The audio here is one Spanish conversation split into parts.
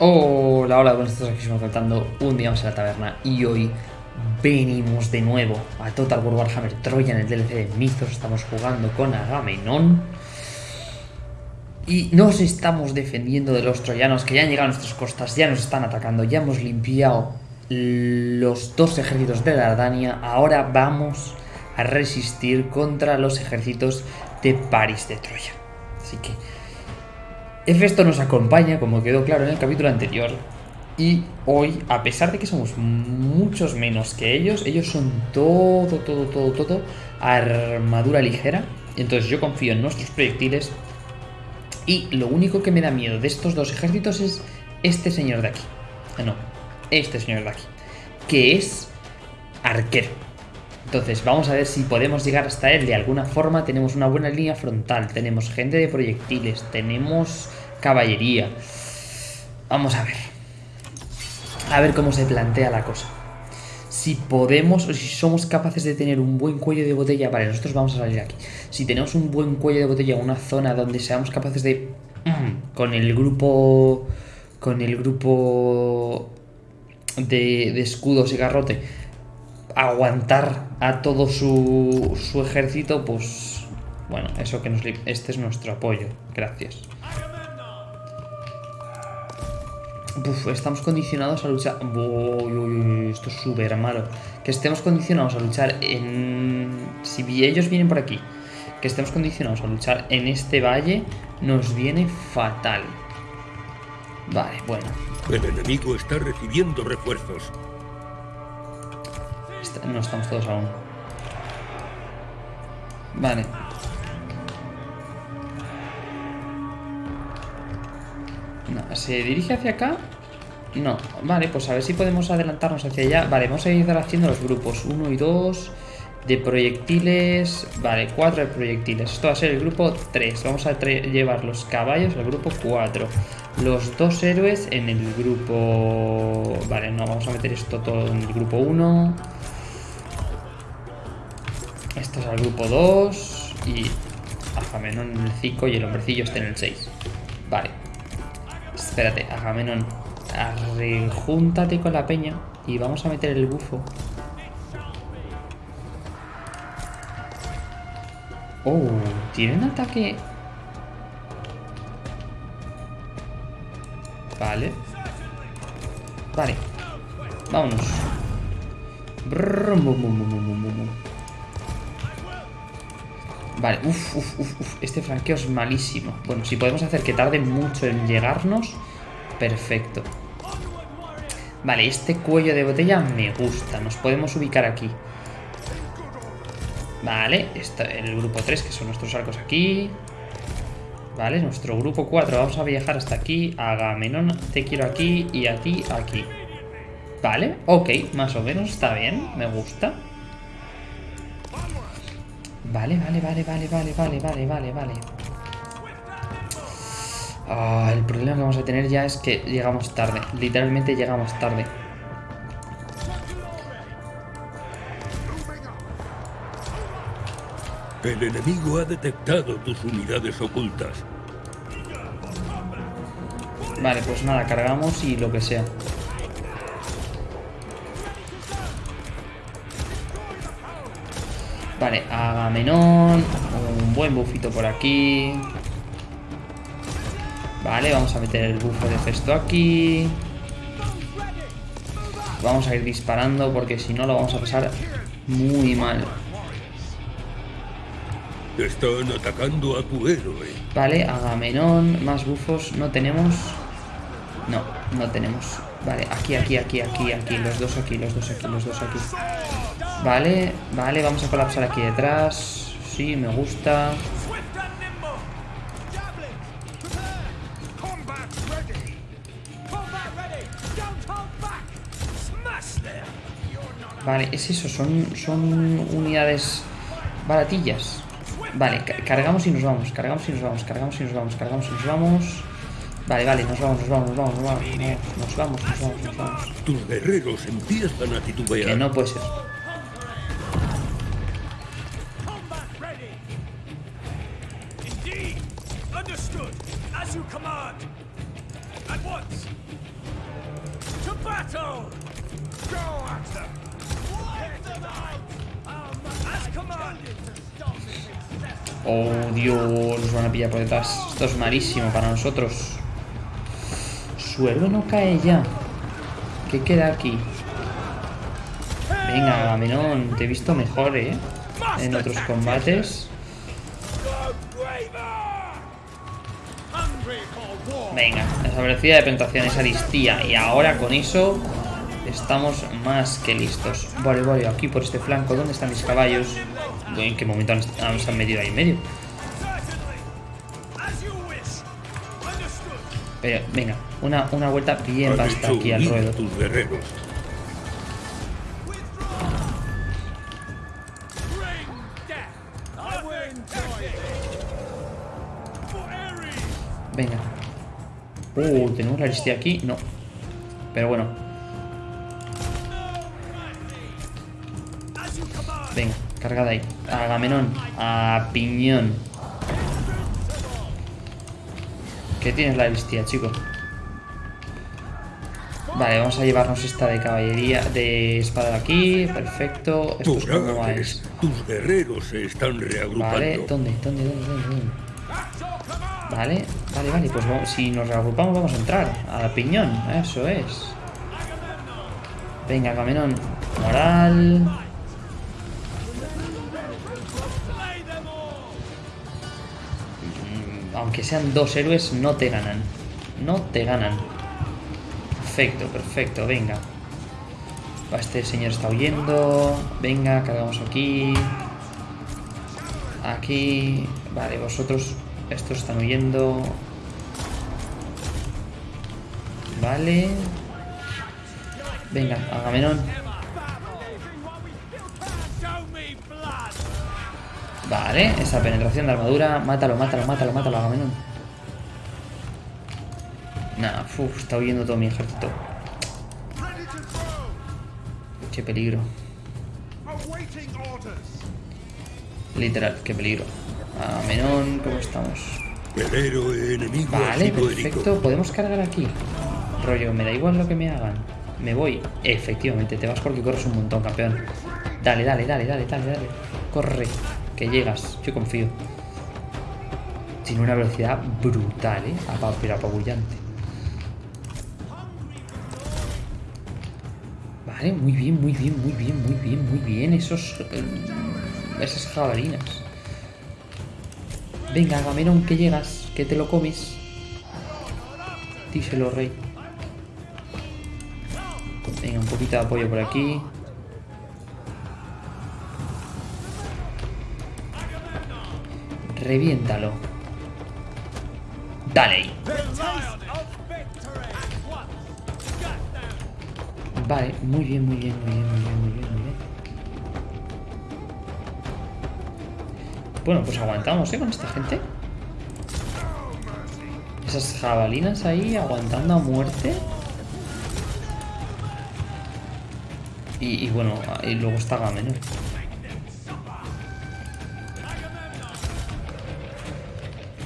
Hola, hola, buenas tardes, aquí estamos faltando un día más en la taberna y hoy venimos de nuevo a Total War Warhammer Troya en el DLC de Mythos, estamos jugando con Agamenón. Y nos estamos defendiendo de los troyanos que ya han llegado a nuestras costas, ya nos están atacando, ya hemos limpiado los dos ejércitos de Dardania, ahora vamos a resistir contra los ejércitos de París de Troya. Así que Hefesto nos acompaña, como quedó claro en el capítulo anterior, y hoy, a pesar de que somos muchos menos que ellos, ellos son todo, todo, todo, todo armadura ligera. Entonces yo confío en nuestros proyectiles. Y lo único que me da miedo de estos dos ejércitos es este señor de aquí. Ah, no, este señor de aquí. Que es arquero. Entonces vamos a ver si podemos llegar hasta él de alguna forma. Tenemos una buena línea frontal, tenemos gente de proyectiles, tenemos caballería. Vamos a ver. A ver cómo se plantea la cosa. Si podemos, o si somos capaces de tener un buen cuello de botella, vale, nosotros vamos a salir aquí. Si tenemos un buen cuello de botella, una zona donde seamos capaces de, con el grupo, con el grupo de, de escudos y garrote, aguantar a todo su, su ejército, pues bueno, eso que nos... Este es nuestro apoyo, gracias. Estamos condicionados a luchar... Uy, uy, esto es súper malo. Que estemos condicionados a luchar en... Si ellos vienen por aquí, que estemos condicionados a luchar en este valle, nos viene fatal. Vale, bueno. El enemigo está recibiendo refuerzos. No estamos todos aún. Vale. ¿Se dirige hacia acá? No. Vale, pues a ver si podemos adelantarnos hacia allá. Vale, vamos a ir haciendo los grupos. Uno y dos de proyectiles. Vale, cuatro de proyectiles. Esto va a ser el grupo 3. Vamos a llevar los caballos al grupo 4. Los dos héroes en el grupo... Vale, no, vamos a meter esto todo en el grupo 1. Esto es al grupo 2. Y Agamenón en el 5 y el hombrecillo está en el 6. Vale. Espérate, Agamenón. Rejúntate con la peña y vamos a meter el bufo. Oh, tiene un ataque... Vale. Vale. Vámonos. Vale, uff, uff, uff, uf. este franqueo es malísimo. Bueno, si podemos hacer que tarde mucho en llegarnos, perfecto. Vale, este cuello de botella me gusta. Nos podemos ubicar aquí. Vale, está el grupo 3, que son nuestros arcos aquí. Vale, nuestro grupo 4. Vamos a viajar hasta aquí. Agamenón, te quiero aquí y a ti aquí. Vale, ok, más o menos está bien. Me gusta. Vale, vale, vale, vale, vale, vale, vale, vale, vale. Ah, el problema que vamos a tener ya es que llegamos tarde. Literalmente llegamos tarde. El enemigo ha detectado tus unidades ocultas. Vale, pues nada, cargamos y lo que sea. Vale, Agamenón. Un buen bufito por aquí. Vale, vamos a meter el bufo de Festo aquí. Vamos a ir disparando porque si no lo vamos a pasar muy mal. Están atacando a tu héroe. Vale, Agamenón, más bufos. ¿No tenemos? No, no tenemos. Vale, aquí, aquí, aquí, aquí, aquí. Los dos aquí, los dos aquí, los dos aquí. Vale, vale, vamos a colapsar aquí detrás. Sí, me gusta. Vale, es eso, son, son unidades baratillas. Vale, cargamos y nos vamos, cargamos y nos vamos, cargamos y nos vamos, cargamos y nos vamos. Vale, vale, nos vamos, nos vamos, nos vamos, nos vamos, nos vamos, nos vamos, nos vamos. Tus guerreros empiezan a titubear. Que no puede ser. Esto es malísimo para nosotros. Su héroe no cae ya. ¿Qué queda aquí? Venga, Agamenón, te he visto mejor, ¿eh? En otros combates. Venga, esa velocidad de penetración, esa listía. Y ahora con eso estamos más que listos. Vale, vale, aquí por este flanco. ¿Dónde están mis caballos? ¿En qué momento han, se han metido ahí en medio? Pero, venga, una, una vuelta bien basta aquí al ruedo. Venga. Uh, tenemos la lista aquí. No. Pero bueno. Venga, cargada ahí. Agamenón. A piñón. ¿Qué tienes la listía, chico? Vale, vamos a llevarnos esta de caballería, de espada de aquí, perfecto. Esto es como Tus guerreros se están reagrupando. Vale, ¿dónde? ¿Dónde? ¿Dónde? ¿Dónde? Vale, vale, vale, pues si nos reagrupamos vamos a entrar a piñón, eso es. Venga, Camenón, moral. Aunque sean dos héroes, no te ganan. No te ganan. Perfecto, perfecto, venga. Este señor está huyendo. Venga, cargamos aquí. Aquí. Vale, vosotros estos están huyendo. Vale. Venga, Agamenón. Vale, esa penetración de armadura. Mátalo, mátalo, mátalo, mátalo, Agamenón. Nah, uff, está huyendo todo mi ejército. Qué peligro. Literal, qué peligro. A Menón, ¿cómo estamos? Vale, perfecto. Podemos cargar aquí. Rollo, me da igual lo que me hagan. Me voy. Efectivamente, te vas porque corres un montón, campeón. Dale, dale, dale, dale, dale, dale. Corre, que llegas. Yo confío. Tiene una velocidad brutal, ¿eh? Pero apabullante. Vale, muy bien, muy bien, muy bien, muy bien, muy bien. Esos... Eh, esas jabalinas. Venga, Agamenón, que llegas, que te lo comes. Díselo, rey. Venga, un poquito de apoyo por aquí. Reviéntalo. Dale. Vale, muy bien, muy bien, muy bien, muy bien, muy bien, muy bien. Bueno, pues aguantamos, ¿eh? Con esta gente. Esas jabalinas ahí aguantando a muerte. Y, bueno, y luego está Gamenor.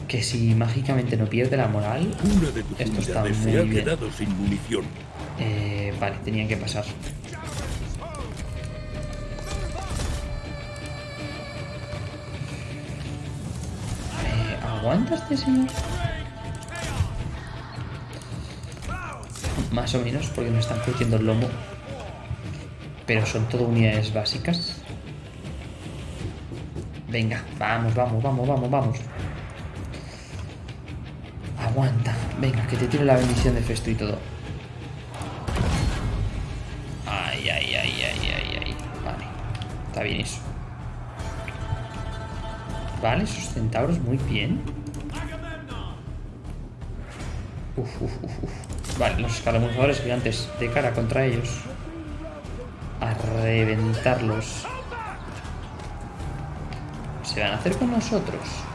Que si mágicamente no pierde la moral, esto está muy bien. Eh, vale, tenían que pasar. ¿Aguanta este señor? Más o menos, porque nos están curtiendo el lomo. Pero son todo unidades básicas. Venga, vamos, vamos, vamos, vamos, vamos. Venga, que te tire la bendición de Festo y todo. Ay, ay, ay, ay, ay, ay. Vale. Está bien eso. Vale, esos centauros muy bien. Uf, uf, uf, Vale, los escaramuzadores gigantes de cara contra ellos. A reventarlos. ¿Se van a hacer con nosotros?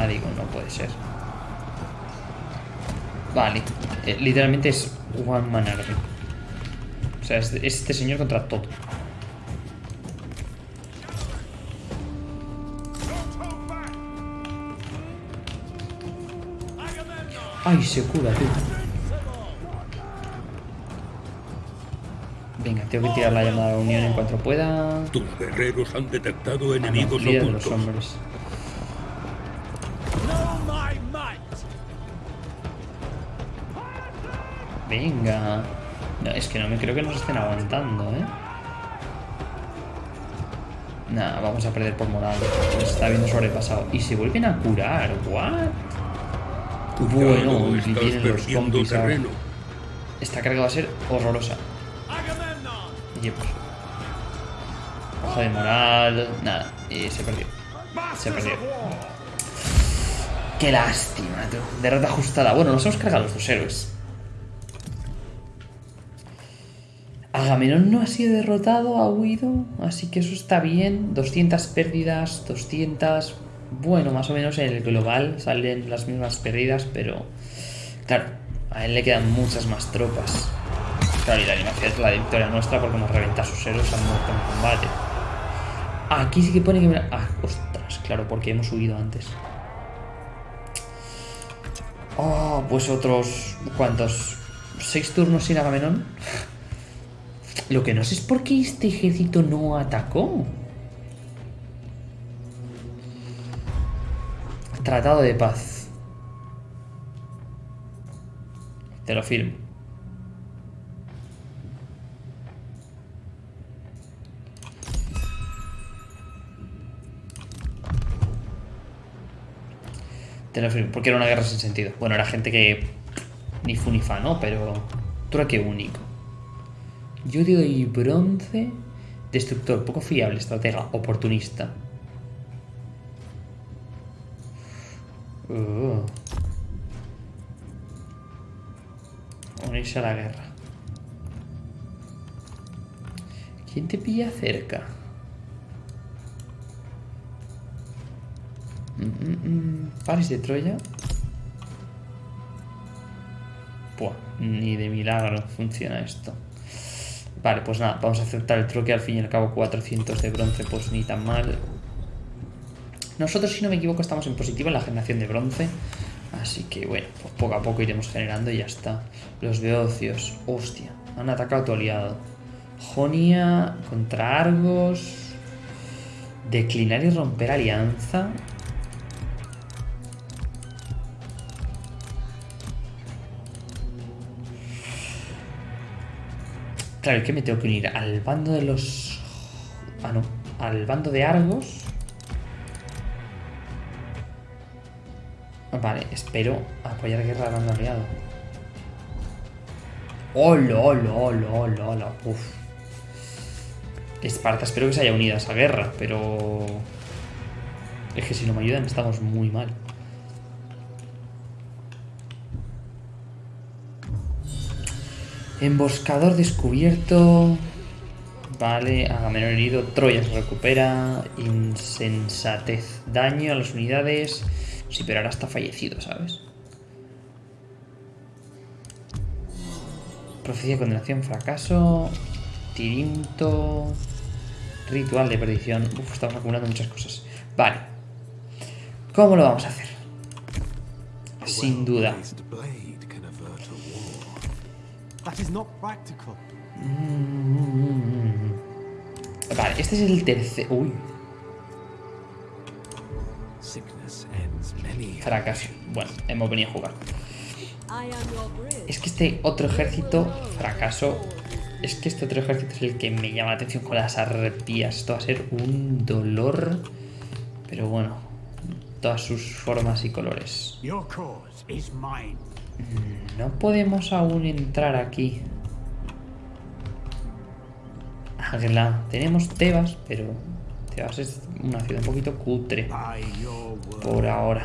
Ah, digo, no puede ser. Vale. Eh, literalmente es One Man Army. O sea, es este señor contra todo. Ay, se cura, tú. Venga, tengo que tirar la llamada de unión en cuanto pueda. Tus guerreros han detectado Ah, no, enemigos líder de los hombres. Venga. No, es que no me creo que nos estén aguantando, ¿eh? Nah, vamos a perder por moral. Nos está viendo sobrepasado. Y se vuelven a curar. ¿What? Bueno, y estás vienen los compis ahora. Esta carga va a ser horrorosa. Y pues. Baja de moral. Nada. Y se perdió. Se perdió. Qué lástima, tú. Derrota ajustada. Bueno, nos hemos cargado los dos héroes. Agamenón no ha sido derrotado, ha huido. Así que eso está bien. 200 pérdidas, 200. Bueno, más o menos en el global salen las mismas pérdidas, pero. Claro, a él le quedan muchas más tropas. Claro, y la animación es la victoria nuestra porque nos reventa sus héroes han muerto en combate. Aquí sí que pone que... Ah, ostras, claro, porque hemos huido antes. Oh, pues otros... ¿Cuántos? ¿Seis turnos sin Agamenón? Lo que no sé es por qué este ejército no atacó. Tratado de paz. Te lo firmo. Te lo firmo, porque era una guerra sin sentido. Bueno, era gente que ni fu ni fa, ¿no? Pero trueque único. Yo doy bronce, destructor, poco fiable, estratega, oportunista. Uh. Unirse a la guerra. ¿Quién te pilla cerca? Mm, de Troya. Ni de milagro funciona esto. Vale, pues nada, vamos a aceptar el troque. Al fin y al cabo, 400 de bronce, pues ni tan mal. Nosotros, si no me equivoco, estamos en positivo en la generación de bronce. Así que bueno, pues poco a poco iremos generando y ya está. Los beocios, hostia, han atacado tu aliado. Jonia contra Argos. Declinar y romper alianza. Claro, es que me tengo que unir al bando de los... Ah, no. Al bando de Argos. Vale, espero apoyar guerra al bando aliado. ¡Hola, hola, hola, hola, hola! Uf. Esparta, espero que se haya unido a esa guerra, pero... Es que si no me ayudan estamos muy mal. Emboscador descubierto. Vale, Agamenón herido. Troya se recupera. Insensatez. Daño a las unidades. Sí, pero ahora está fallecido, ¿sabes? Profecía de condenación, fracaso. Tirinto. Ritual de perdición. Uf, estamos acumulando muchas cosas. Vale. ¿Cómo lo vamos a hacer? Sin duda. Is not practical. Vale, este es el tercer... Uy, Sickness ends many. fracaso. Bueno, hemos venido a jugar. Es que este otro ejército, fracaso. Es que este otro ejército es el que me llama la atención con las arpías. Esto va a ser un dolor. Pero bueno, todas sus formas y colores. No podemos aún entrar aquí. Agla. Tenemos Tebas, pero Tebas es una ciudad un poquito cutre por ahora.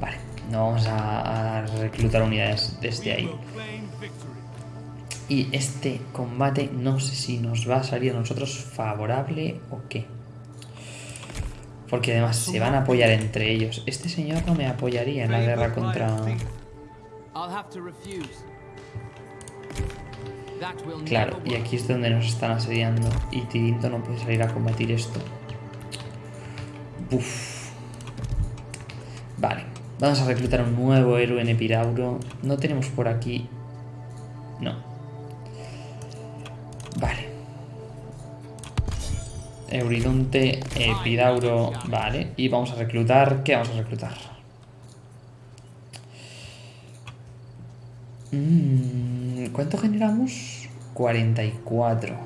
Vale, no vamos a, reclutar unidades desde ahí. Y este combate no sé si nos va a salir a nosotros favorable o qué. Porque además se van a apoyar entre ellos. Este señor no me apoyaría en la guerra contra... Claro, y aquí es donde nos están asediando. Y Tirinto no puede salir a combatir esto. Buf. Vale. Vamos a reclutar un nuevo héroe en Epirauro. No tenemos por aquí... No. Euridonte, Epidauro... Vale. Y vamos a reclutar... ¿Qué vamos a reclutar? Mm, ¿Cuánto generamos? 44.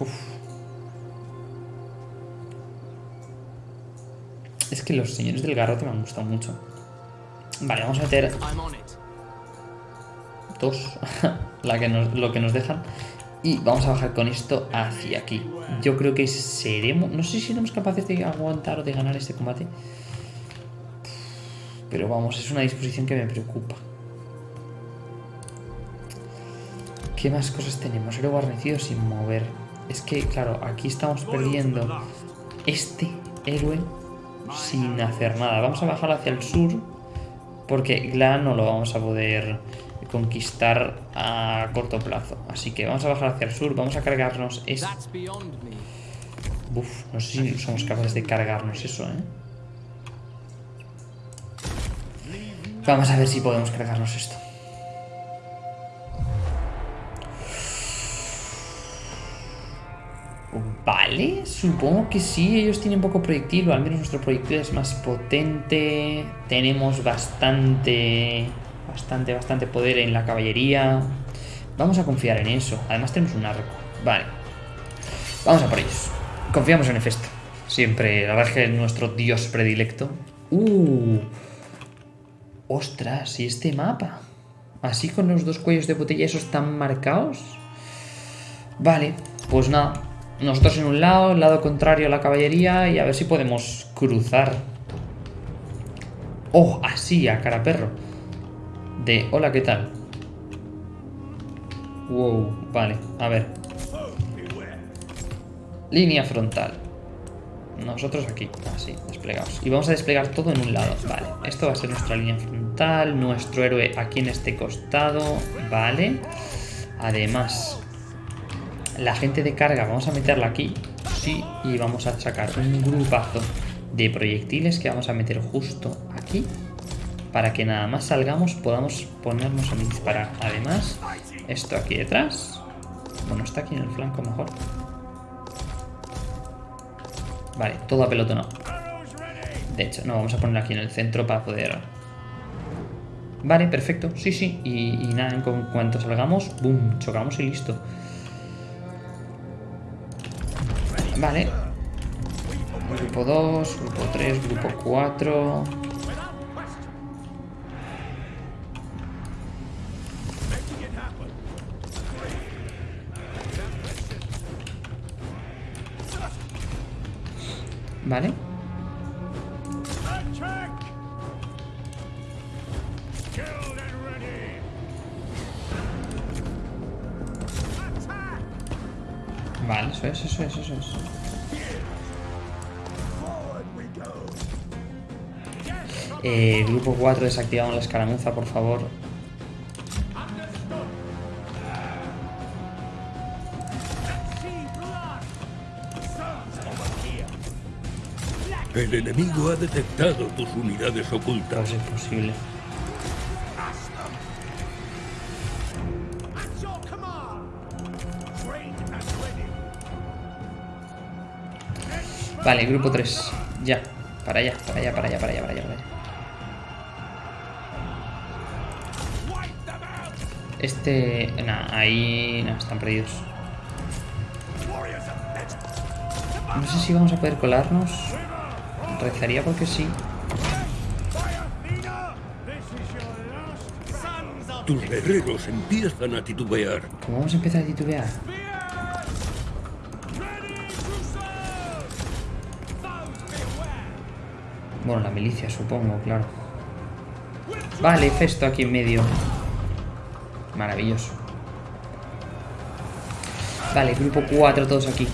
Uf. Es que los señores del garrote me han gustado mucho. Vale, vamos a meter dos, lo que nos dejan. Y vamos a bajar con esto hacia aquí. Yo creo que seremos... No sé si seremos capaces de aguantar o de ganar este combate. Pero vamos, es una disposición que me preocupa. ¿Qué más cosas tenemos? Héroe guarnecido sin mover. Es que, claro, aquí estamos perdiendo este héroe sin hacer nada. Vamos a bajar hacia el sur porque Gla no lo vamos a poder conquistar a corto plazo. Así que vamos a bajar hacia el sur, vamos a cargarnos me. Uf, no sé si somos capaces de cargarnos eso, ¿eh? Vamos a ver si podemos cargarnos esto. Vale, supongo que sí, ellos tienen poco proyectil, o al menos nuestro proyectil es más potente. Tenemos bastante, bastante, bastante poder en la caballería. Vamos a confiar en eso. Además tenemos un arco. Vale. Vamos a por ellos. Confiamos en Hefesto. Siempre, la verdad es que es nuestro dios predilecto. Uh. Ostras, ¿y este mapa? Así con los dos cuellos de botella esos tan marcados. Vale, pues nada. Nosotros en un lado, el lado contrario a la caballería y a ver si podemos cruzar. Oh, así, a cara perro. De, hola, ¿qué tal? Wow, vale, a ver. Línea frontal. Nosotros aquí, así, desplegados. Y vamos a desplegar todo en un lado. Vale, esto va a ser nuestra línea frontal. Nuestro héroe aquí en este costado. Vale. Además, la gente de carga vamos a meterla aquí. Sí, y vamos a sacar un grupazo de proyectiles que vamos a meter justo aquí. Para que nada más salgamos podamos ponernos a disparar. Además, esto aquí detrás. Bueno, está aquí en el flanco mejor. Vale, todo apelotonado. De hecho, no, vamos a ponerlo aquí en el centro para poder... Vale, perfecto. Sí, sí. Y, y nada, en cu- cuanto salgamos, boom, chocamos y listo. Vale. Grupo 2, grupo 3, grupo 4. Vale. Vale, eso es, eso es, eso es. Eh, grupo 4, desactivamos la escaramuza, por favor. El enemigo ha detectado tus unidades ocultas. es imposible. Vale, grupo 3. Ya. Para allá, para allá, para allá, para allá, para allá, para allá. Este... Nah, ahí... No, están perdidos. No sé si vamos a poder colarnos. Rezaría porque sí. Tus guerreros empiezan a titubear. ¿Cómo vamos a empezar a titubear? Bueno, la milicia, supongo, claro. Vale, Festo aquí en medio. Maravilloso. Vale, grupo 4, todos aquí.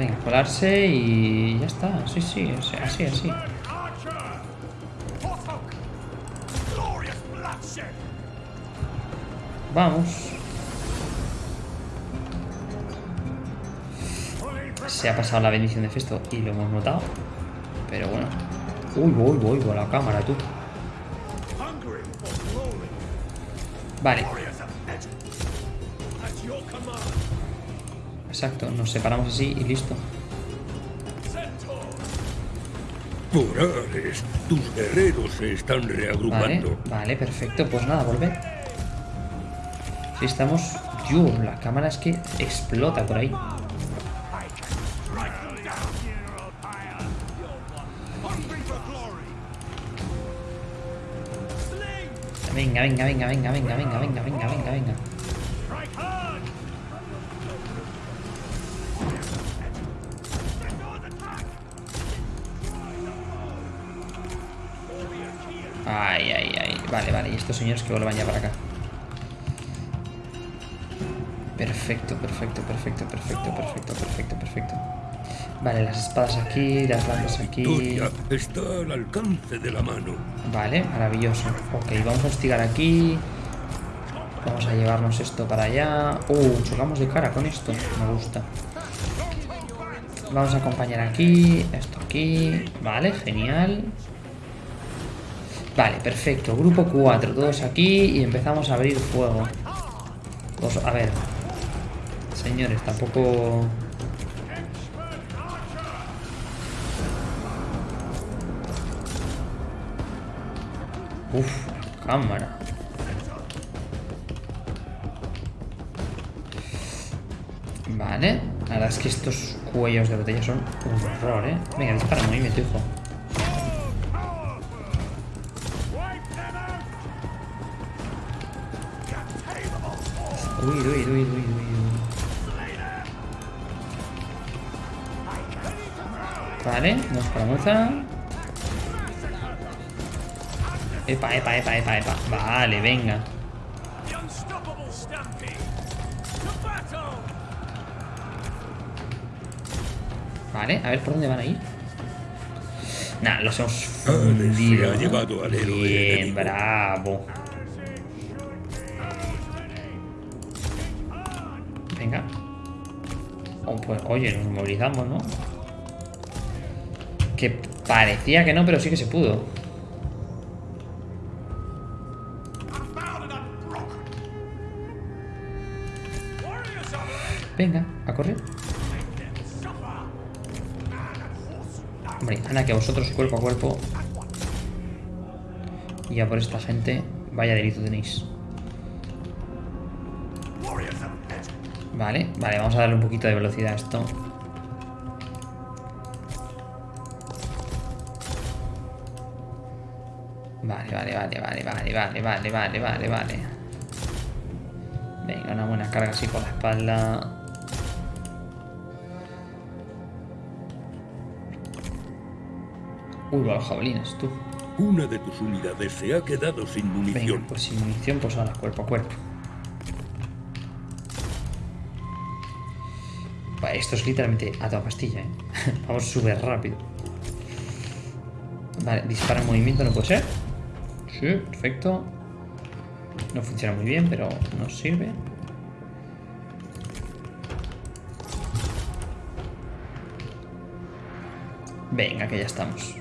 Venga, colarse y ya está. Sí, sí, así, así. Vamos. Se ha pasado la bendición de Festo y lo hemos notado. Pero bueno. Uy, voy, voy, voy, la cámara, tú. Vale, exacto. Nos separamos así y listo. Tus guerreros se están Vale, reagrupando. vale, perfecto. Pues nada, volver. Si estamos... Yo, la cámara es que explota por ahí. Venga, venga, venga, venga, venga, venga, venga, venga, venga, venga. Vale, vale. Y estos señores que vuelvan ya para acá. Perfecto, perfecto, perfecto, perfecto, perfecto, perfecto, perfecto. Vale, las espadas aquí, las lanzas aquí. Está al alcance de la mano. Vale, maravilloso. Ok, vamos a hostigar aquí. Vamos a llevarnos esto para allá. Uh, chocamos de cara con esto. Me gusta. Vamos a acompañar aquí. Esto aquí. Vale, genial. Vale, perfecto. Grupo 4, todos aquí y empezamos a abrir fuego. A ver. Señores, tampoco... Uf, cámara. Vale. La verdad es que estos cuellos de botella son un horror, ¿eh? Venga, dispara movimiento, hijo. Uy, uy, uy, uy. Vale, vamos para moza. Epa, epa, epa, epa, epa. Vale, venga. Vale, a ver por dónde van a ir. Nah, los hemos Ah, fundido. Bien, bravo. Venga. Oh, pues, oye, nos movilizamos, ¿no? Que parecía que no, pero sí que se pudo. Venga, a correr. Hombre, Ana, que vosotros cuerpo a cuerpo. Y ya por esta gente, vaya delito tenéis. Vale, vale, vamos a darle un poquito de velocidad a esto. Vale, vale, vale, vale, vale, vale, vale, vale, vale, vale. Venga, una buena carga así por la espalda. Uy, los jabalines, tú. Una de tus unidades se ha quedado sin Venga, munición. pues sin munición, pues ahora cuerpo a cuerpo. Esto es literalmente a toda pastilla, ¿eh? Vamos súper rápido. Vale, dispara en movimiento, no puede ser. Sí, perfecto. No funciona muy bien, pero nos sirve. Venga, que ya estamos.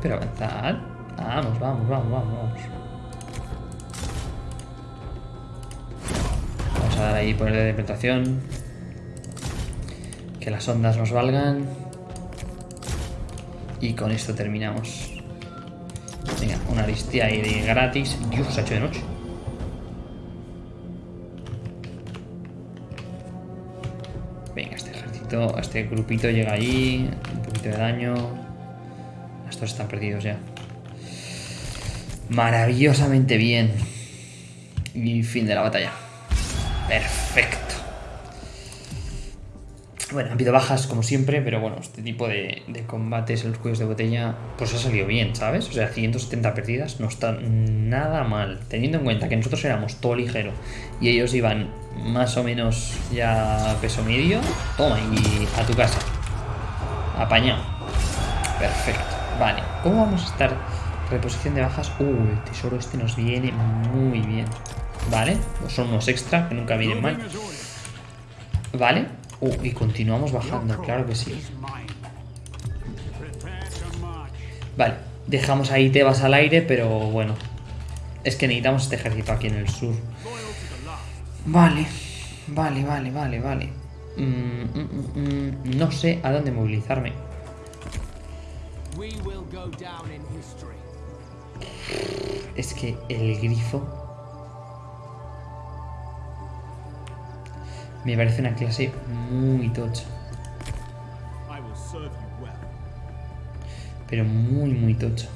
Pero avanzad. Vamos, vamos, vamos, vamos, vamos. Vamos a dar ahí poner de interpretación. Que las ondas nos valgan. Y con esto terminamos. Venga, una listilla ahí de gratis. Dios, se ha hecho de noche. Venga, este ejército, este grupito llega allí. Un poquito de daño. Estos están perdidos ya. Maravillosamente bien. Y fin de la batalla. Perfecto. Bueno, ha habido bajas como siempre, pero bueno, este tipo de, combates en los cuellos de botella, pues ha salido bien, ¿sabes? O sea, 170 perdidas no está nada mal. Teniendo en cuenta que nosotros éramos todo ligero y ellos iban más o menos ya peso medio, toma y a tu casa. Apañado. Perfecto. Vale, ¿cómo vamos a estar Reposición de bajas. Uh, el tesoro este nos viene muy bien. Vale, son unos extra que nunca vienen mal. Vale. Uh, y continuamos bajando, claro que sí. Vale, dejamos ahí Tebas al aire, pero bueno. Es que necesitamos este ejército aquí en el sur. Vale, vale, vale, vale, vale. Mm, mm, mm, no sé a dónde movilizarme. Es que el grifo me parece una clase muy tocha. Pero muy, muy tocha.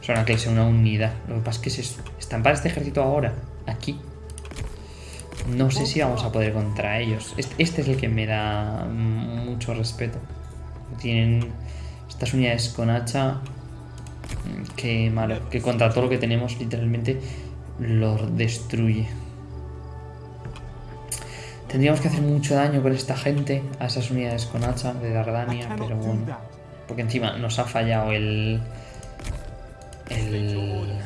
O sea, una clase, una unidad. Lo que pasa es que es eso. Estampar este ejército ahora, aquí. No sé si vamos a poder contra ellos. Este, este es el que me da mucho respeto. Tienen estas unidades con hacha. mm, Que malo. Que contra todo lo que tenemos, literalmente, lo destruye. Tendríamos que hacer mucho daño con esta gente, a esas unidades con hacha de Dardania, pero bueno. Porque encima nos ha fallado el... El...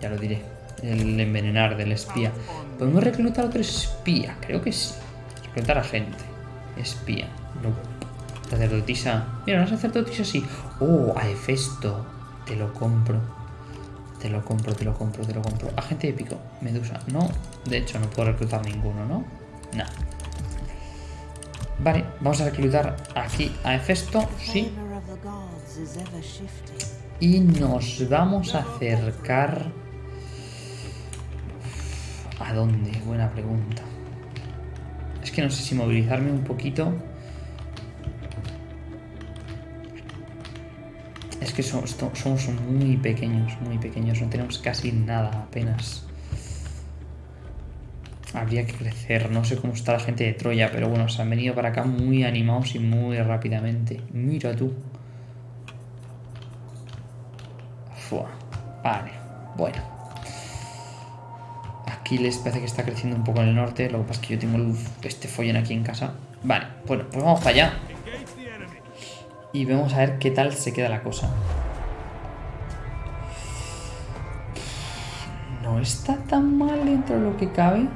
Ya lo diré. El envenenar del espía. ¿Podemos reclutar otro espía? Creo que sí. Reclutar a gente. Espía. No. Sacerdotisa. Mira, una sacerdotisa sí. Oh, a Hefesto. Te lo compro. Te lo compro, te lo compro, te lo compro. Agente épico. Medusa. No. De hecho, no puedo reclutar ninguno, ¿no? No. Vale, vamos a reclutar aquí a Hefesto. Sí. Y nos vamos a acercar... ¿A dónde? Buena pregunta. Es que no sé si movilizarme un poquito. Es que somos muy pequeños, muy pequeños. No tenemos casi nada apenas. Habría que crecer. No sé cómo está la gente de Troya, pero bueno, se han venido para acá muy animados y muy rápidamente. Mira tú. Fua. Vale, bueno. Aquí les parece que está creciendo un poco en el norte. Lo que pasa es que yo tengo este follón aquí en casa. Vale, bueno, pues vamos para allá. Y vamos a ver qué tal se queda la cosa. No está tan mal dentro de lo que cabe.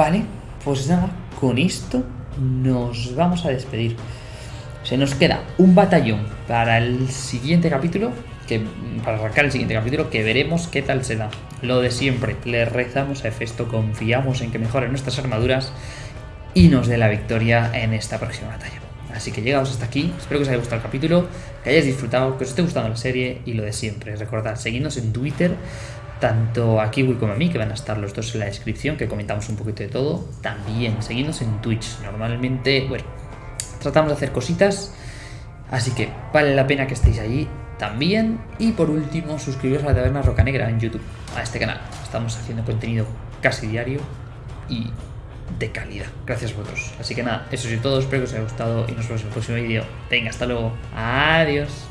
Vale, pues nada, con esto nos vamos a despedir. Se nos queda un batallón para el siguiente capítulo, que para arrancar el siguiente capítulo, que veremos qué tal se da. Lo de siempre, le rezamos a Hefesto, confiamos en que mejoren nuestras armaduras y nos dé la victoria en esta próxima batalla. Así que llegamos hasta aquí, espero que os haya gustado el capítulo, que hayáis disfrutado, que os esté gustando la serie y lo de siempre. Recordad, seguidnos en Twitter, tanto a Kiwi como a mí, que van a estar los dos en la descripción, que comentamos un poquito de todo. También seguidnos en Twitch, normalmente, bueno, tratamos de hacer cositas, así que vale la pena que estéis allí también. Y por último, suscribiros a la Taberna Roca Negra en YouTube, a este canal. Estamos haciendo contenido casi diario y de calidad. Gracias a vosotros. Así que nada, eso es todo. Espero que os haya gustado y nos vemos en el próximo vídeo. Venga, hasta luego. Adiós.